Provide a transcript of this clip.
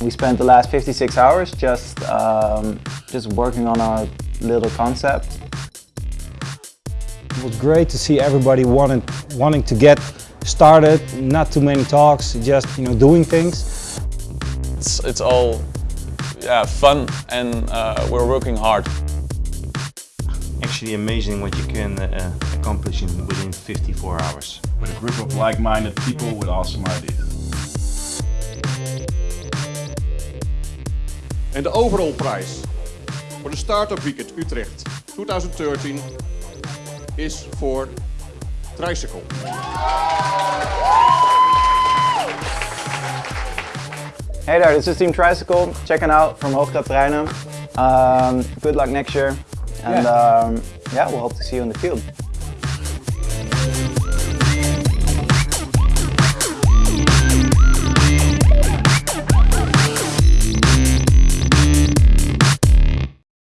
We spent the last 56 hours just, um, just working on our little concept. It was great to see everybody wanting, wanting to get started, not too many talks, just you know doing things. It's, it's all yeah, fun and uh, we're working hard. Actually amazing what you can uh, accomplish in, within 54 hours. With a group of like-minded people with awesome ideas. En de overall prijs voor de Startup Weekend Utrecht 2013 is voor Tricycle. Hey there, this is Team Tricycle, checking out from Hoogstad Treinen. Um, good luck next year, and yeah. Um, yeah, we'll hope to see you in the field.